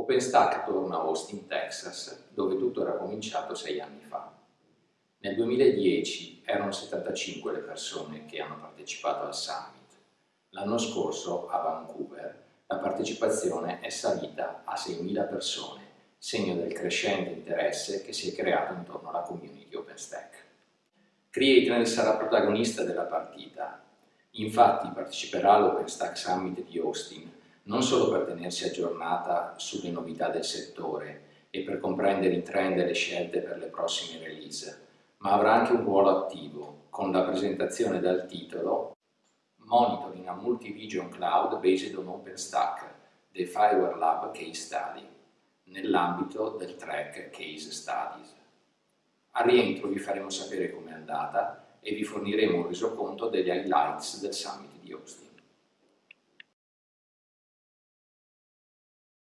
OpenStack torna a Austin, Texas, dove tutto era cominciato sei anni fa. Nel 2010 erano 75 le persone che hanno partecipato al Summit. L'anno scorso, a Vancouver, la partecipazione è salita a 6.000 persone, segno del crescente interesse che si è creato intorno alla community OpenStack. Creatner sarà protagonista della partita, infatti parteciperà all'OpenStack Summit di Austin non solo per tenersi aggiornata sulle novità del settore e per comprendere i trend e le scelte per le prossime release, ma avrà anche un ruolo attivo con la presentazione dal titolo Monitoring a Multi-Region Cloud Based on OpenStack, The Fireware Lab Case Study, nell'ambito del track Case Studies. Al rientro vi faremo sapere com'è andata e vi forniremo un resoconto degli highlights del Summit di Austin.